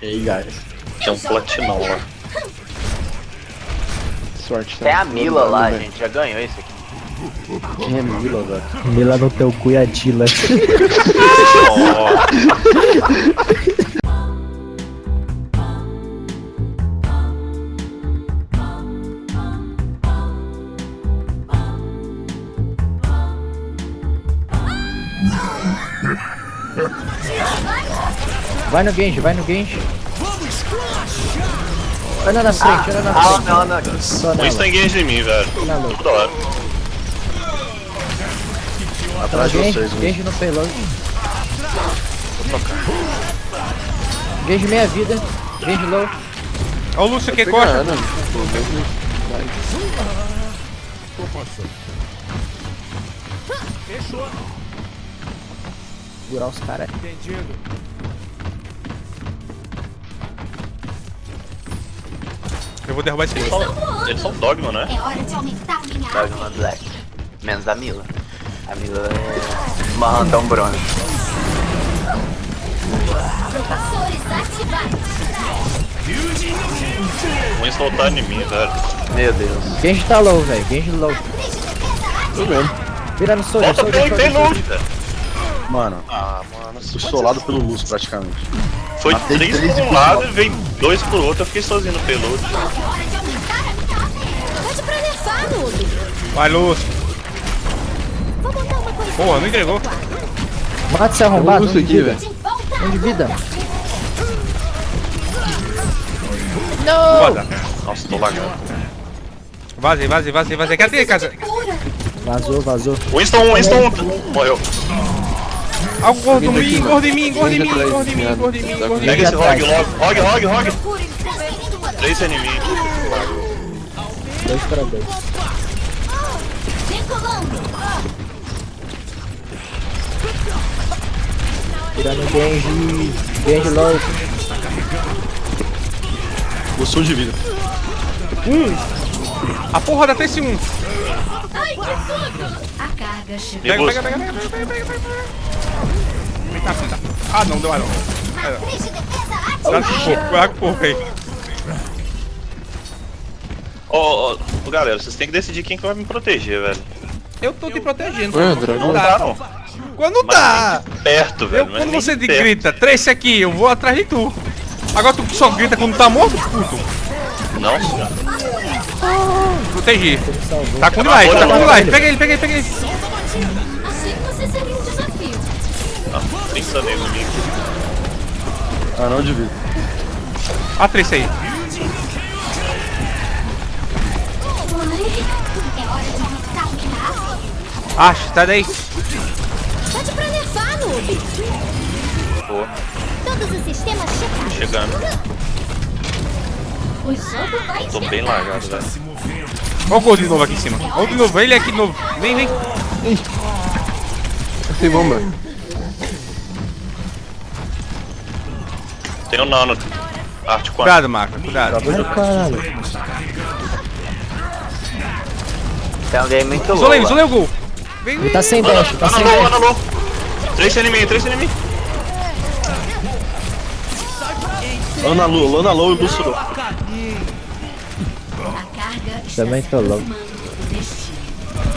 Hey, guys. Tem um platinão lá. Sorte, tá? Tem a Mila lá, gente. Já ganhou isso aqui. Quem é Mila, velho? Mila no teu cu e a Dila. Vai no Genji, vai no Genji. Olha na frente, olha na Ah, frente. não, não. Só o nela. Winston engage em mim, velho. Na louca. Hora. Atrás de Genji, vocês, né? Genji no payload. Genji meia vida. Genji low. Olha o Lúcio aqui, costa. Pegando. Pô, mesmo- Segurar os caras. Eu vou derrubar esse são, eles são dogma, né? É hora de aumentar minha arma. uma Black. Menos a Mila. A Mila é uma Rantão bronze. Winston tá em mim, velho. Meu Deus. Genji tá low, velho. Genji low. Matriz de defesa Tô vendo. Vira no Soldier, Volta Soldier, pelo Soldier. payload, velho. Mano, Ah, mano. solado pelo Luz praticamente. Foi Matei três três por um lado e veio dois por outro. Eu fiquei sozinho no noob. Vai, coisa. Boa, não entregou. Mata esse arrombado. Um de aqui, vida. velho. Um de vida. Foda. Nossa, tô lagando. Vazei, vazei, vazei, vazei. Cadê, casa? Vazou, vazou. Winston, Winston morreu. Ah, o gordo em mim, gordo em mim, gordo em mim, gordo em mim, gordo em mim, gordo em Pega mim. esse rogue logo. Rogue, rogue, rogue. Procure transferindo poder. Três em mim. Dois para dois. Tirando Genji. Genji low. Gostou de vida. A porra da TC1. Ai, que tudo. A carga chegou. Pega, pega, pega, pega, pega, pega, pega. Puta. Ah, não, deu não. Matriz de defesa Cuidado ativada. com o porco, cuidado com o porco aí. Ô, ô, galera, vocês têm que decidir quem que vai me proteger, velho. Eu tô te protegendo. Ué, dragão. Não Não dá. não. Quando Mas dá. de perto, velho. Eu, quando você grita, três aqui, eu vou atrás de tu. Agora tu só grita quando tá morto, puto. Não, senhor. Protegi. Tá com life, tá com life. Pega ele, pega ele, pega ele. Achei que você seria um desafio. Não, 30 nego mim. Ah, não de vida. A três aí. É. Acho, tá daí. Pode pra nerfar, noob. Pô, Todos os sistemas checados. chegando. Vai Tô bem lagado, velho. Olha o gol de novo aqui em cima. Olha o de novo, ele aqui de novo. Vem, vem. Tem bomba. Tem um nano. Arte 4. Cuidado, Marco, cuidado. Ai, caralho. Tem alguém muito louco. Isolei, isolei o gol. Vem, Ele vem. tá sem dash, tá sem dash. anulou. Três em mim, Lana Lu, Lana Lu e Lúcio. A carga está Também tô louco.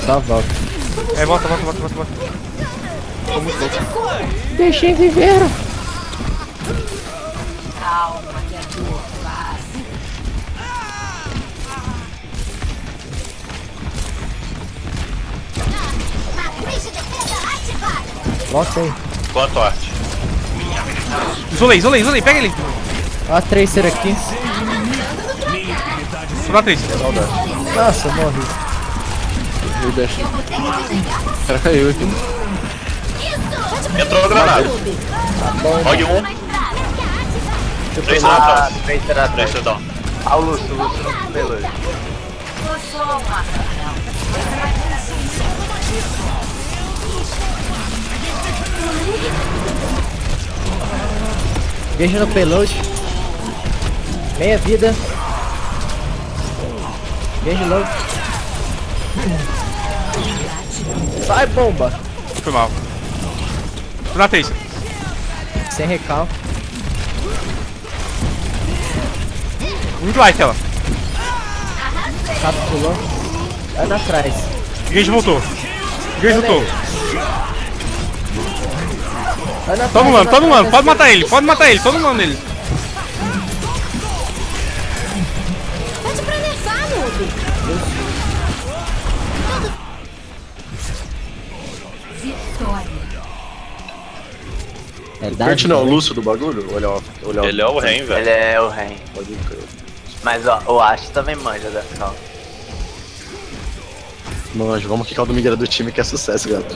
Só volta. É, volta, volta, volta, volta, volta. Precisa de cura. Deixei viver. Calma, que a dor. Volta aí. Quanto arte? Isolei, isolei, isolei. Pega ele. A Tracer aqui. Tô na três. Nossa, morri. Eu você. O cara caiu aqui. Entrou a granada. Rogue 1. Três na Ah, atrás. Três, atrás. então. Ah, o Lúcio, o Lúcio não pelo. Genji no payload. Meia vida. Genji low. Sai, bomba. Foi mal. Na três. Sem recal. Muito light ela. Sapo pulou. Vai na trás. Gage voltou. Gage voltou. Vai todo na mundo. trás. Pode matar ele, pode matar ele, todo mundo nele. É Kurt não, o Lúcio do bagulho? Olha, ó, olha, ó. Ele é o Ren, velho. Ele é o Ren. Pode crer. Mas ó, o Ash também manja dessa não. Manjo, vamos quicar o Domingueira do time que é sucesso, gato.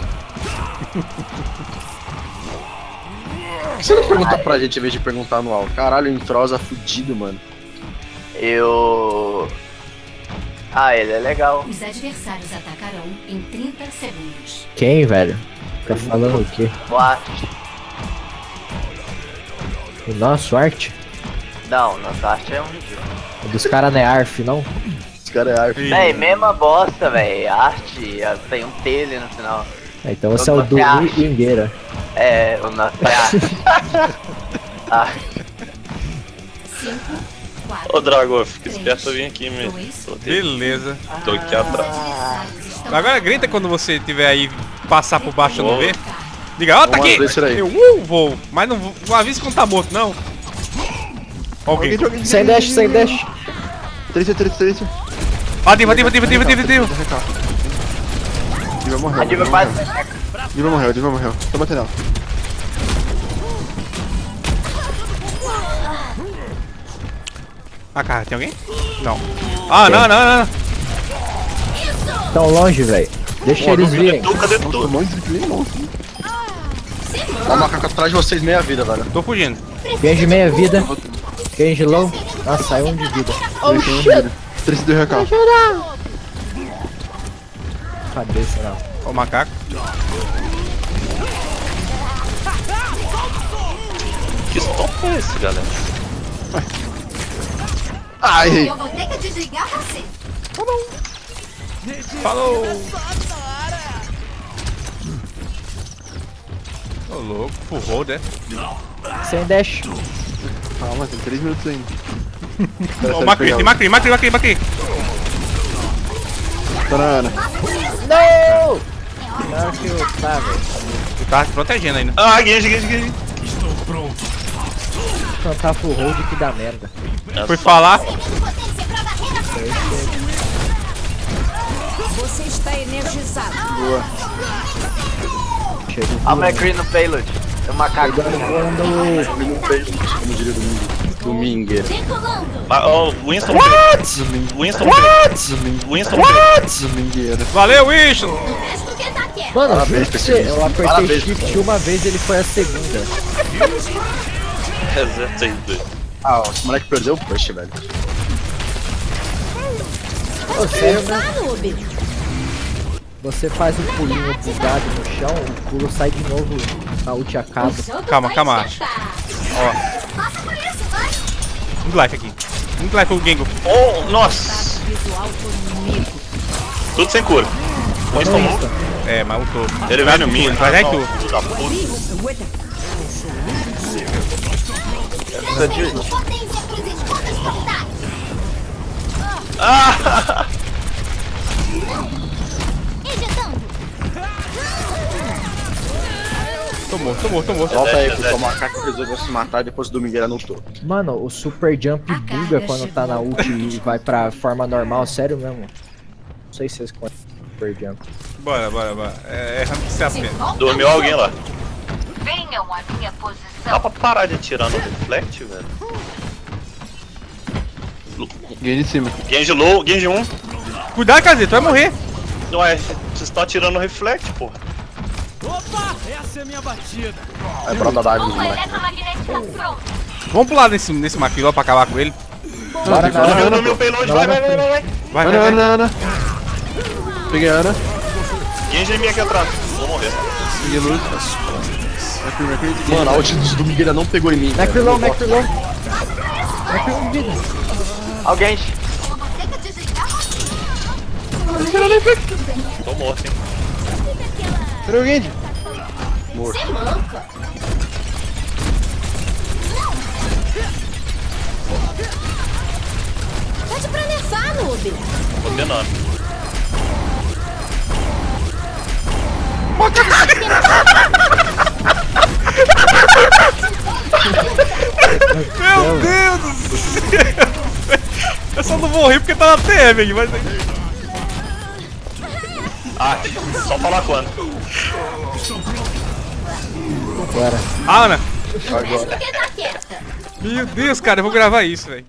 Por que você não pergunta pra gente em vez de perguntar no alto? Caralho, entrosa fudido, mano. Eu. Ah, ele é legal. Os adversários atacarão em 30 segundos. Quem, velho? Tá falando o quê? O Ash. O nosso arte? Não, nosso Ash é um ridículo. O dos caras não é ARF, não? Esse cara é arf. Véi, mesma bosta, véi. Arte, tem um tele no final. É, então você é o do acha? Ingueira. É, o nosso é ah, 5, 4, Ô, Drago, fica esperto pra vir aqui, me dois, proteger. Beleza. Tô aqui atrás. estão Agora grita quando você tiver aí passar por baixo e não Vou. ver. Diga, ó, tá Vamos aqui! Eu uh, vou, mas não, vou- não avisa quando tá morto, não. Alguém. Sem dash, sem dash. 3, 3, 3. Ah, diva, diva, diva, diva, diva, diva. Morreu. Diva quase. Diva morreu, Diva morreu. Tô batendo ela. Ah, cara, tem alguém? Não. Ah, não, não, não. Tão longe, velho. Deixa eles virem. Tu, cadê Tô tu? longe de. Ó, o macaco atrás de vocês, meia vida, velho. Tô fugindo. Genji meia vida. Genji low. Nossa, saiu um de vida. Oh, shit. 3 do RK. Cabeça, não. Ó o macaco. Que stop é esse, galera? Ai, Eu vou ter que desligar você. Falou! Ô, louco, full hold, é? Sem dash. calma, tem 3 minutos ainda. O Macri, tem Macri, Macri, Macri, Macri. Tá na Ana. Não! Não, que eu tá, velho. Tu tá se protegendo ainda. Ah, Genji, Genji, Genji. Cantar full hold que dá merda. Fui falar. Potência pra barreira. Você está energizado. Chega A McCree no payload. Tem um macaco. Como diria. Domingueira. Decolando. Ah, ó, Winston What? Winston What? Winston Domingueira. Valeu, Winston! Mano, Parabéns, você, eu apertei Parabéns, shift uma vez ele foi a segunda. Ah, ó, esse moleque perdeu o push, velho. Ô, sério, né? Você faz um pulinho bugado no chão, o pulo sai de novo, a ult acaba. Calma, vai calma. Ó, vai. muito life aqui. Muito life o Gengo. Oh, nossa! Tudo sem cura. Não, morto. isso. É, mas ultou. Ele vem no mim. Ele vai tu. Mortais. Ah! Tô morto, tô morto, tô morto. Volta aí, porque o macaco resolveu se matar depois o Domingueira não tô. Mano, o super jump buga quando tá na ult e vai pra forma normal, sério mesmo. Não sei se vocês conhecem o super jump. Bora, bora, bora. É, que se apena. Dormiu alguém lá. Venham à minha posição. Dá pra parar de atirar no reflect, velho? Ganhei de cima. Genji low, Genji 1. Cuidado, Kazi, tu vai morrer. Ué, vocês estão atirando no reflect, porra. Vai pra dar dive, Bomba moleque. eletromagnética pronta. Vamos pular nesse, nesse maquiló pra acabar com ele. Bora Ana, meu vai, vai, vai, vai, vai. Vai, Ana, vai, vai. Ana, Ana. Peguei a Ana. Genji em mim aqui atrás. Vou morrer. Peguei luz. Mano, a ult do Domingueira não pegou em mim. Macrilon. Macrilon de vida. Alguém. Tô morto, hein. Cadê o Genji? Você manca. nome. Meu Deus do céu! Eu só não morri porque tá na aqui, mas. Ah, só falar quando. Agora. Ana! Fica quieta. Meu Deus, cara, eu vou gravar isso, velho.